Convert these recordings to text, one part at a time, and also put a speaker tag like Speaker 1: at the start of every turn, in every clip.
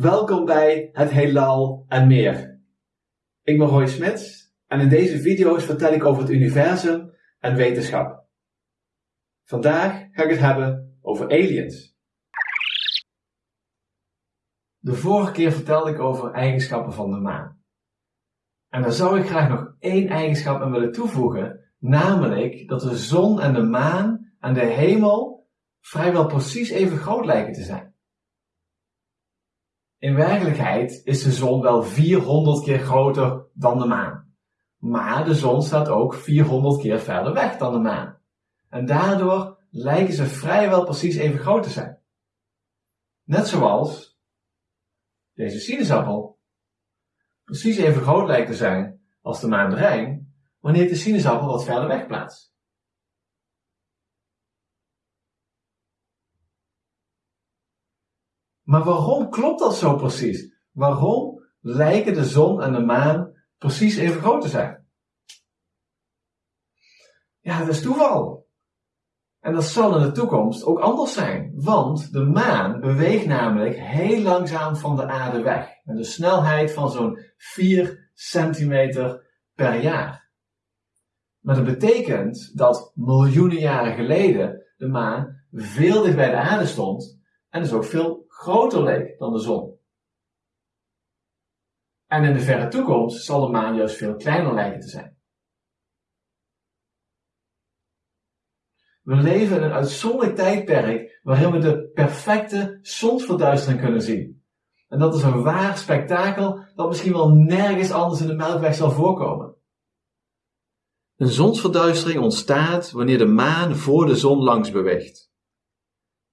Speaker 1: Welkom bij Het Heelal en meer. Ik ben Roy Smits en in deze video's vertel ik over het universum en wetenschap. Vandaag ga ik het hebben over aliens. De vorige keer vertelde ik over eigenschappen van de maan. En daar zou ik graag nog één eigenschap aan willen toevoegen, namelijk dat de zon en de maan en de hemel vrijwel precies even groot lijken te zijn. In werkelijkheid is de zon wel 400 keer groter dan de maan. Maar de zon staat ook 400 keer verder weg dan de maan. En daardoor lijken ze vrijwel precies even groot te zijn. Net zoals deze sinaasappel precies even groot lijkt te zijn als de maan Rijn, wanneer de sinaasappel wat verder weg plaatst. Maar waarom klopt dat zo precies? Waarom lijken de zon en de maan precies even groot te zijn? Ja, dat is toeval. En dat zal in de toekomst ook anders zijn, want de maan beweegt namelijk heel langzaam van de aarde weg, met een snelheid van zo'n 4 centimeter per jaar. Maar dat betekent dat miljoenen jaren geleden de maan veel dicht bij de aarde stond en dus ook veel groter leek dan de zon. En in de verre toekomst zal de maan juist veel kleiner lijken te zijn. We leven in een uitzonderlijk tijdperk waarin we de perfecte zonsverduistering kunnen zien. En dat is een waar spektakel dat misschien wel nergens anders in de Melkweg zal voorkomen. Een zonsverduistering ontstaat wanneer de maan voor de zon langs beweegt.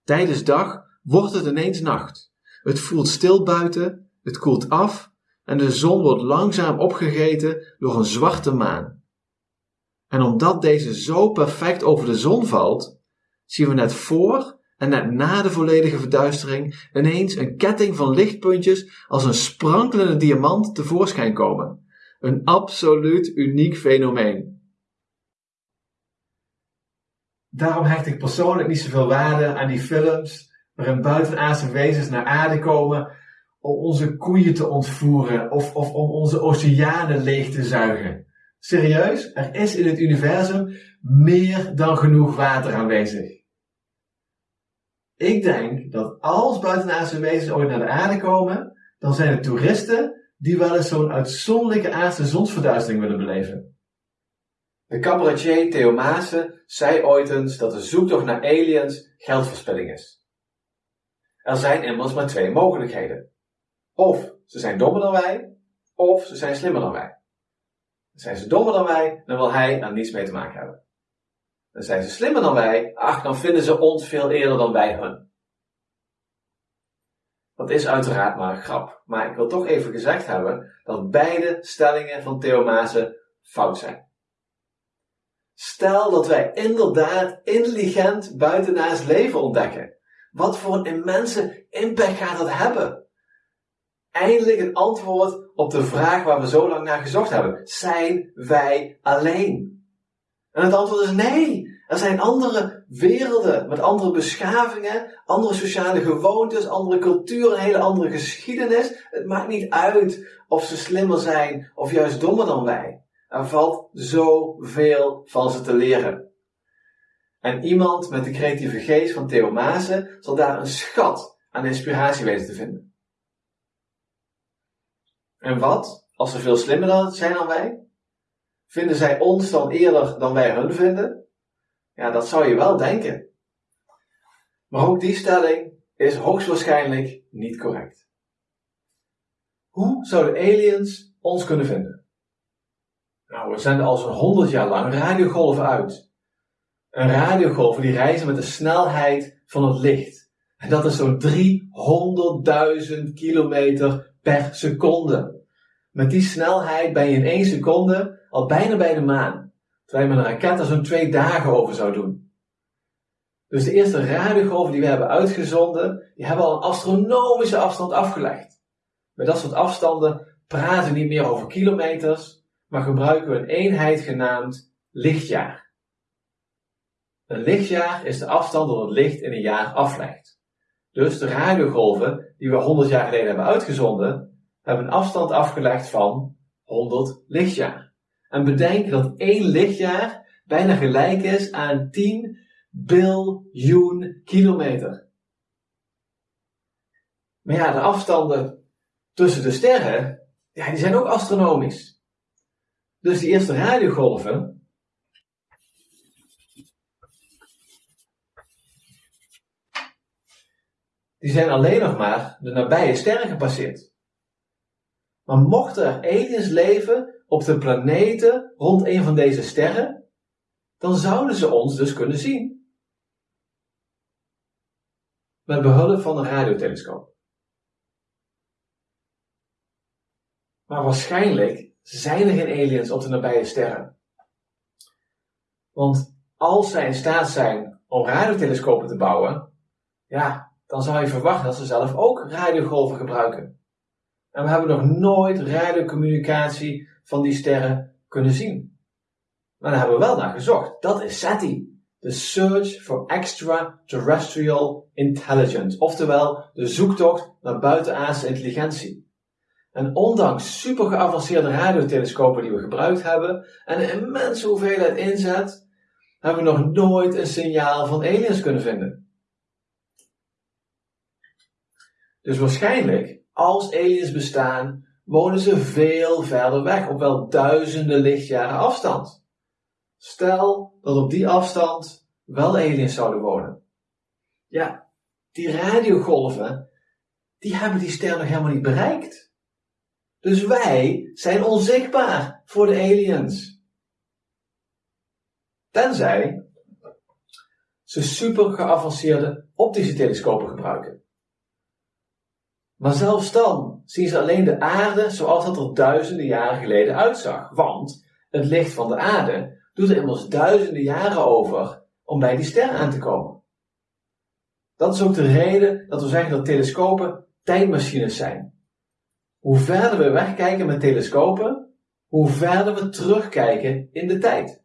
Speaker 1: Tijdens dag wordt het ineens nacht. Het voelt stil buiten, het koelt af en de zon wordt langzaam opgegeten door een zwarte maan. En omdat deze zo perfect over de zon valt, zien we net voor en net na de volledige verduistering ineens een ketting van lichtpuntjes als een sprankelende diamant tevoorschijn komen. Een absoluut uniek fenomeen. Daarom hecht ik persoonlijk niet zoveel waarde aan die films waarin buitenaardse wezens naar aarde komen om onze koeien te ontvoeren of, of om onze oceanen leeg te zuigen. Serieus, er is in het universum meer dan genoeg water aanwezig. Ik denk dat als buitenaardse wezens ooit naar de aarde komen, dan zijn het toeristen die wel eens zo'n uitzonderlijke aardse zonsverduistering willen beleven. De cabaretier Theo Maassen zei ooit eens dat de zoektocht naar aliens geldverspilling is. Er zijn immers maar twee mogelijkheden. Of ze zijn dommer dan wij, of ze zijn slimmer dan wij. Zijn ze dommer dan wij, dan wil hij er niets mee te maken hebben. Dan zijn ze slimmer dan wij, ach, dan vinden ze ons veel eerder dan wij hun. Dat is uiteraard maar een grap, maar ik wil toch even gezegd hebben dat beide stellingen van Theo Maassen fout zijn. Stel dat wij inderdaad intelligent buitenaars leven ontdekken wat voor een immense impact gaat dat hebben? Eindelijk een antwoord op de vraag waar we zo lang naar gezocht hebben. Zijn wij alleen? En het antwoord is nee. Er zijn andere werelden met andere beschavingen, andere sociale gewoontes, andere culturen, een hele andere geschiedenis. Het maakt niet uit of ze slimmer zijn of juist dommer dan wij. Er valt zoveel van ze te leren. En iemand met de creatieve geest van Theo zal daar een schat aan inspiratie weten te vinden. En wat, als ze veel slimmer zijn dan wij? Vinden zij ons dan eerder dan wij hun vinden? Ja, dat zou je wel denken. Maar ook die stelling is hoogstwaarschijnlijk niet correct. Hoe zouden aliens ons kunnen vinden? Nou, we zenden al zo'n 100 jaar lang radiogolven uit een radiogolven die reizen met de snelheid van het licht. En dat is zo'n 300.000 kilometer per seconde. Met die snelheid ben je in één seconde al bijna bij de maan. Terwijl je met een raket er zo'n twee dagen over zou doen. Dus de eerste radiogolven die we hebben uitgezonden, die hebben al een astronomische afstand afgelegd. Met dat soort afstanden praten we niet meer over kilometers, maar gebruiken we een eenheid genaamd lichtjaar. Een lichtjaar is de afstand dat het licht in een jaar aflegt. Dus de radiogolven die we 100 jaar geleden hebben uitgezonden, hebben een afstand afgelegd van 100 lichtjaar. En bedenk dat één lichtjaar bijna gelijk is aan 10 biljoen kilometer. Maar ja, de afstanden tussen de sterren, ja, die zijn ook astronomisch. Dus die eerste radiogolven, die zijn alleen nog maar de nabije sterren gepasseerd. Maar mochten er aliens leven op de planeten rond een van deze sterren, dan zouden ze ons dus kunnen zien. Met behulp van een radiotelescoop. Maar waarschijnlijk zijn er geen aliens op de nabije sterren. Want als zij in staat zijn om radiotelescopen te bouwen, ja, dan zou je verwachten dat ze zelf ook radiogolven gebruiken. En we hebben nog nooit radiocommunicatie van die sterren kunnen zien. Maar daar hebben we wel naar gezocht. Dat is SETI. De Search for Extraterrestrial Intelligence. Oftewel de zoektocht naar buitenaardse intelligentie. En ondanks super geavanceerde radiotelescopen die we gebruikt hebben en een immense hoeveelheid inzet, hebben we nog nooit een signaal van aliens kunnen vinden. Dus waarschijnlijk, als aliens bestaan, wonen ze veel verder weg, op wel duizenden lichtjaren afstand. Stel dat op die afstand wel aliens zouden wonen. Ja, die radiogolven, die hebben die ster nog helemaal niet bereikt. Dus wij zijn onzichtbaar voor de aliens. Tenzij ze super geavanceerde optische telescopen gebruiken. Maar zelfs dan zien ze alleen de aarde zoals dat er duizenden jaren geleden uitzag. Want het licht van de aarde doet er immers duizenden jaren over om bij die ster aan te komen. Dat is ook de reden dat we zeggen dat telescopen tijdmachines zijn. Hoe verder we wegkijken met telescopen, hoe verder we terugkijken in de tijd.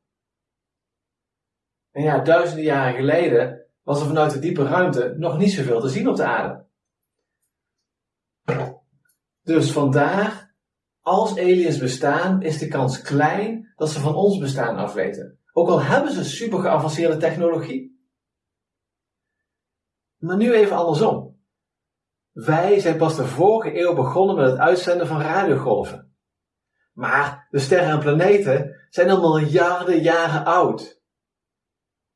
Speaker 1: En ja, duizenden jaren geleden was er vanuit de diepe ruimte nog niet zoveel te zien op de aarde. Dus vandaar, als aliens bestaan, is de kans klein dat ze van ons bestaan afweten. Ook al hebben ze super geavanceerde technologie. Maar nu even andersom. Wij zijn pas de vorige eeuw begonnen met het uitzenden van radiogolven. Maar de sterren en planeten zijn al miljarden jaren oud.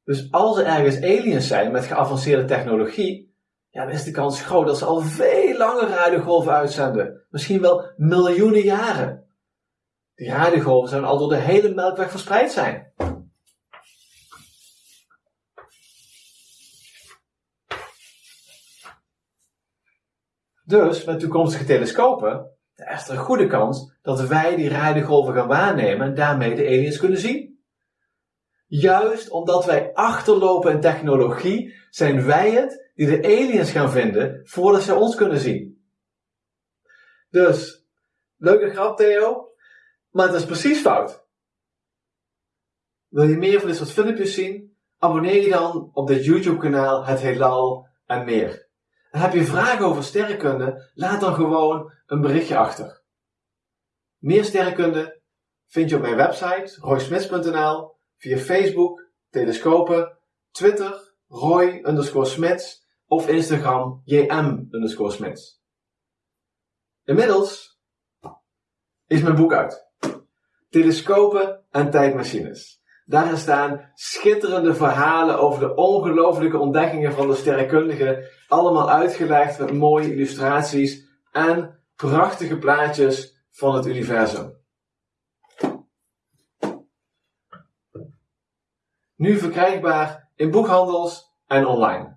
Speaker 1: Dus als er ergens aliens zijn met geavanceerde technologie, ja, dan is de kans groot dat ze al veel langer radiogolven uitzenden. Misschien wel miljoenen jaren. Die radiogolven zouden al door de hele melkweg verspreid zijn. Dus met toekomstige telescopen is er een goede kans dat wij die radiogolven gaan waarnemen en daarmee de aliens kunnen zien. Juist omdat wij achterlopen in technologie, zijn wij het die de aliens gaan vinden voordat ze ons kunnen zien. Dus, leuke grap Theo, maar het is precies fout. Wil je meer van dit soort filmpjes zien? Abonneer je dan op dit YouTube kanaal Het Heelal en meer heb je vragen over sterrenkunde? Laat dan gewoon een berichtje achter. Meer sterrenkunde vind je op mijn website roysmits.nl, via Facebook, Telescopen, Twitter, Roy underscore Smits of Instagram jm underscore Smits. Inmiddels is mijn boek uit. Telescopen en tijdmachines. Daarin staan schitterende verhalen over de ongelooflijke ontdekkingen van de sterrenkundigen, allemaal uitgelegd met mooie illustraties en prachtige plaatjes van het universum. Nu verkrijgbaar in boekhandels en online.